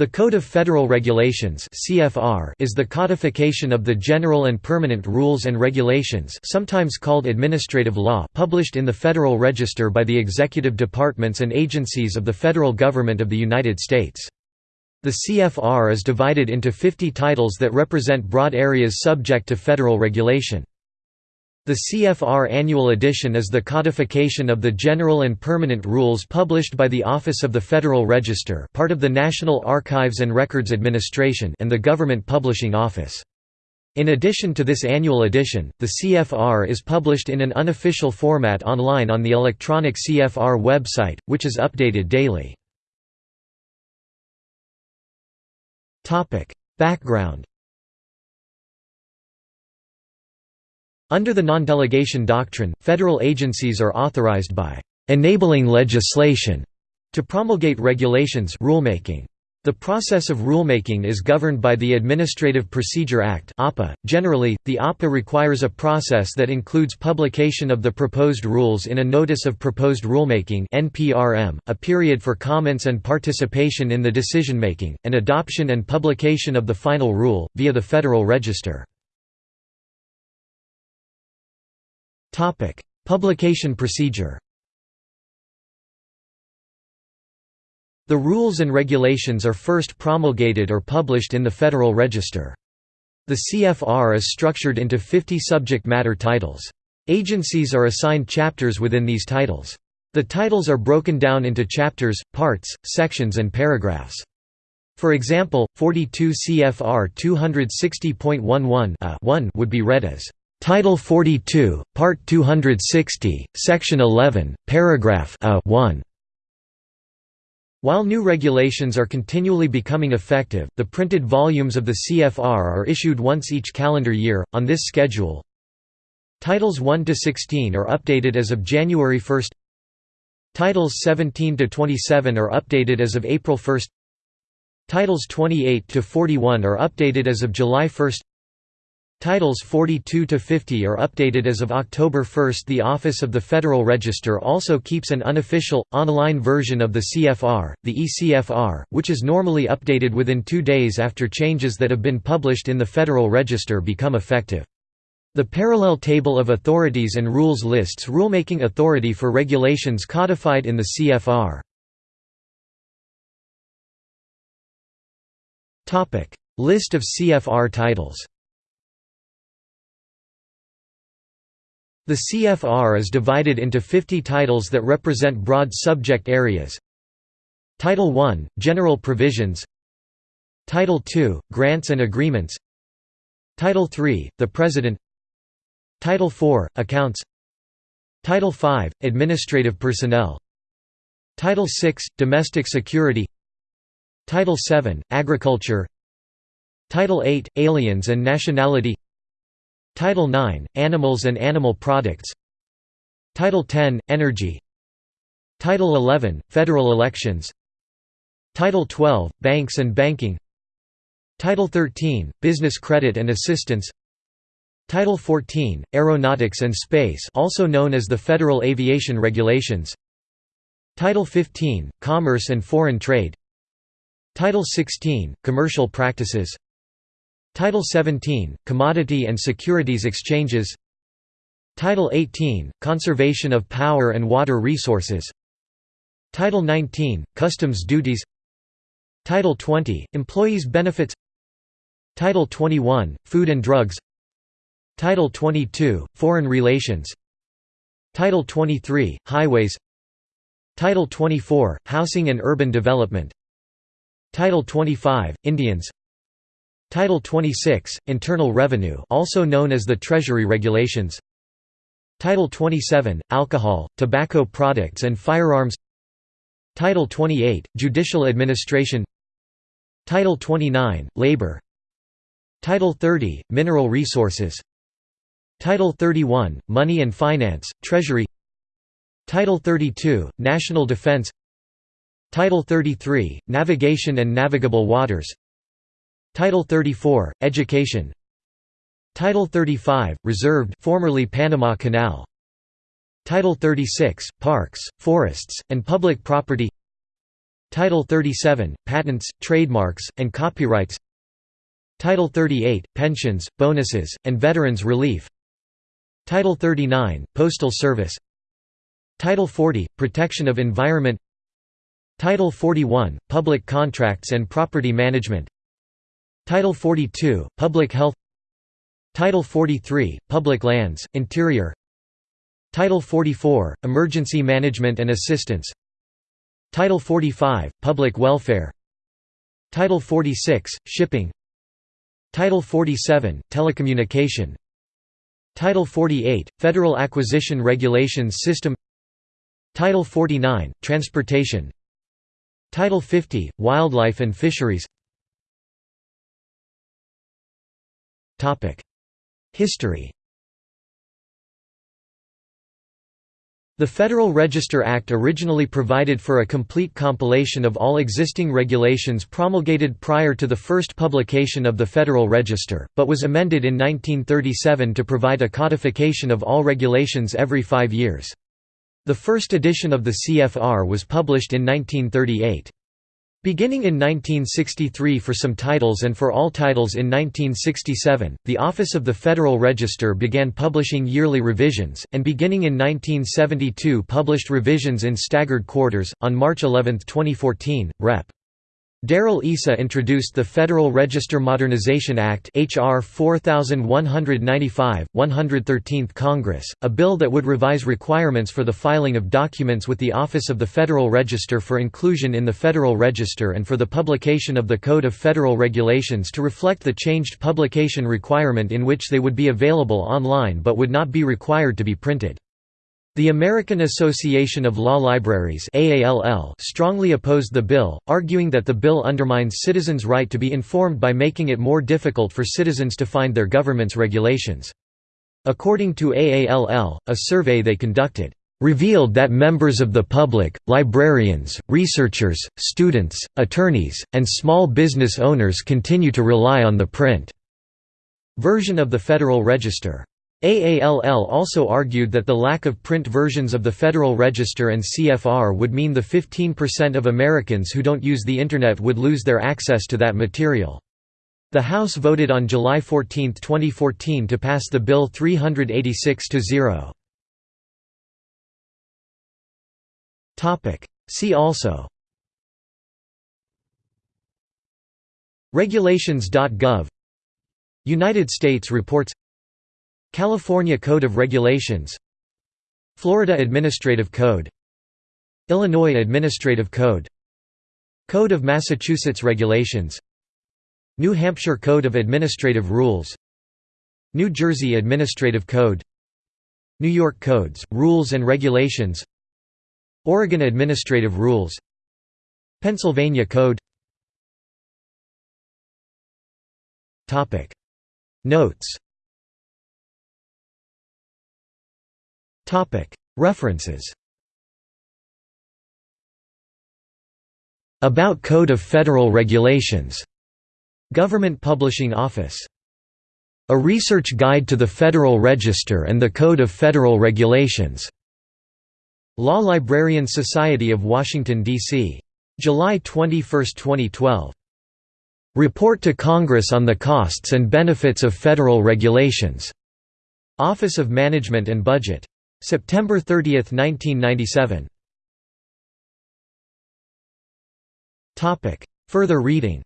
The Code of Federal Regulations (CFR) is the codification of the general and permanent rules and regulations, sometimes called administrative law, published in the Federal Register by the executive departments and agencies of the federal government of the United States. The CFR is divided into 50 titles that represent broad areas subject to federal regulation. The CFR Annual Edition is the codification of the general and permanent rules published by the Office of the Federal Register part of the National Archives and Records Administration and the Government Publishing Office. In addition to this annual edition, the CFR is published in an unofficial format online on the electronic CFR website, which is updated daily. Background Under the non-delegation doctrine, federal agencies are authorized by enabling legislation to promulgate regulations rulemaking. The process of rulemaking is governed by the Administrative Procedure Act. Generally, the APA requires a process that includes publication of the proposed rules in a Notice of Proposed Rulemaking a period for comments and participation in the decision-making, and adoption and publication of the final rule via the Federal Register. Publication procedure. The rules and regulations are first promulgated or published in the Federal Register. The CFR is structured into 50 subject matter titles. Agencies are assigned chapters within these titles. The titles are broken down into chapters, parts, sections and paragraphs. For example, 42 CFR 260.11 uh, would be read as Title 42, Part 260, Section 11, Paragraph A 1. While new regulations are continually becoming effective, the printed volumes of the CFR are issued once each calendar year, on this schedule. Titles 1 to 16 are updated as of January 1. Titles 17 to 27 are updated as of April 1. Titles 28 to 41 are updated as of July 1. Titles 42 to 50 are updated as of October 1. The Office of the Federal Register also keeps an unofficial, online version of the CFR, the ECFR, which is normally updated within two days after changes that have been published in the Federal Register become effective. The parallel table of authorities and rules lists rulemaking authority for regulations codified in the CFR. List of CFR titles The CFR is divided into 50 titles that represent broad subject areas. Title I – General Provisions. Title II – Grants and Agreements. Title III – The President. Title IV – Accounts. Title V – Administrative Personnel. Title VI – Domestic Security. Title VII – Agriculture. Title VIII – Aliens and Nationality Title IX – Animals and Animal Products. Title X – Energy. Title XI – Federal Elections. Title XII – Banks and Banking. Title XIII – Business Credit and Assistance. Title XIV – Aeronautics and Space also known as the Federal Aviation Regulations. Title XV – Commerce and Foreign Trade. Title XVI – Commercial Practices Title 17 – Commodity and Securities Exchanges. Title 18 – Conservation of Power and Water Resources. Title 19 – Customs Duties. Title 20 – Employees Benefits. Title 21 – Food and Drugs. Title 22 – Foreign Relations. Title 23 – Highways. Title 24 – Housing and Urban Development. Title 25 – Indians Title 26, Internal Revenue also known as the Treasury Regulations. Title 27, Alcohol, Tobacco Products and Firearms. Title 28, Judicial Administration. Title 29, Labor. Title 30, Mineral Resources. Title 31, Money and Finance, Treasury. Title 32, National Defense. Title 33, Navigation and Navigable Waters Title 34, Education. Title 35, Reserved formerly Panama Canal. Title 36, Parks, Forests, and Public Property. Title 37, Patents, Trademarks, and Copyrights. Title 38, Pensions, Bonuses, and Veterans Relief. Title 39, Postal Service. Title 40, Protection of Environment. Title 41, Public Contracts and Property Management Title 42, Public Health Title 43, Public Lands, Interior Title 44, Emergency Management and Assistance Title 45, Public Welfare Title 46, Shipping Title 47, Telecommunication Title 48, Federal Acquisition Regulations System Title 49, Transportation Title 50, Wildlife and Fisheries History The Federal Register Act originally provided for a complete compilation of all existing regulations promulgated prior to the first publication of the Federal Register, but was amended in 1937 to provide a codification of all regulations every five years. The first edition of the CFR was published in 1938. Beginning in 1963 for some titles and for all titles in 1967, the Office of the Federal Register began publishing yearly revisions, and beginning in 1972 published revisions in staggered quarters. On March 11, 2014, Rep. Darrell Issa introduced the Federal Register Modernization Act HR 4195, 113th Congress, a bill that would revise requirements for the filing of documents with the Office of the Federal Register for inclusion in the Federal Register and for the publication of the Code of Federal Regulations to reflect the changed publication requirement in which they would be available online but would not be required to be printed. The American Association of Law Libraries strongly opposed the bill, arguing that the bill undermines citizens' right to be informed by making it more difficult for citizens to find their government's regulations. According to AALL, a survey they conducted, "...revealed that members of the public, librarians, researchers, students, attorneys, and small business owners continue to rely on the print." version of the Federal Register. AALL also argued that the lack of print versions of the Federal Register and CFR would mean the 15% of Americans who don't use the Internet would lose their access to that material. The House voted on July 14, 2014 to pass the bill 386 to 0. See also Regulations.gov United States reports California Code of Regulations Florida Administrative Code Illinois Administrative Code Code of Massachusetts Regulations New Hampshire Code of Administrative Rules New Jersey Administrative Code New York Codes, Rules and Regulations Oregon Administrative Rules Pennsylvania Code. Notes References About Code of Federal Regulations. Government Publishing Office. A Research Guide to the Federal Register and the Code of Federal Regulations. Law Librarian Society of Washington, D.C. July 21, 2012. Report to Congress on the Costs and Benefits of Federal Regulations. Office of Management and Budget. September 30, 1997. Topic: Further reading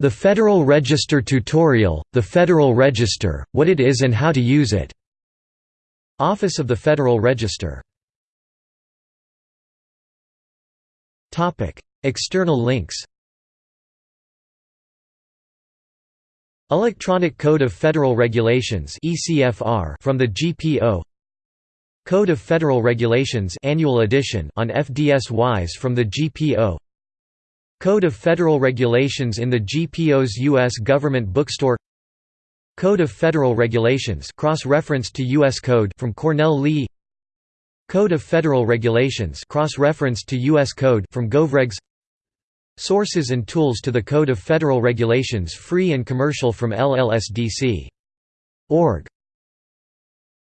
The Federal Register Tutorial, The Federal Register, What It Is and How to Use It. Office of the Federal Register. External links Electronic Code of Federal Regulations from the GPO Code of Federal Regulations Annual Edition on FDS-WISE from the GPO Code of Federal Regulations in the GPO's U.S. Government Bookstore Code of Federal Regulations cross-referenced to U.S. Code from Cornell Lee Code of Federal Regulations cross-referenced to U.S. Code from Govregs Sources and tools to the Code of Federal Regulations free and commercial from LLSDC. Org.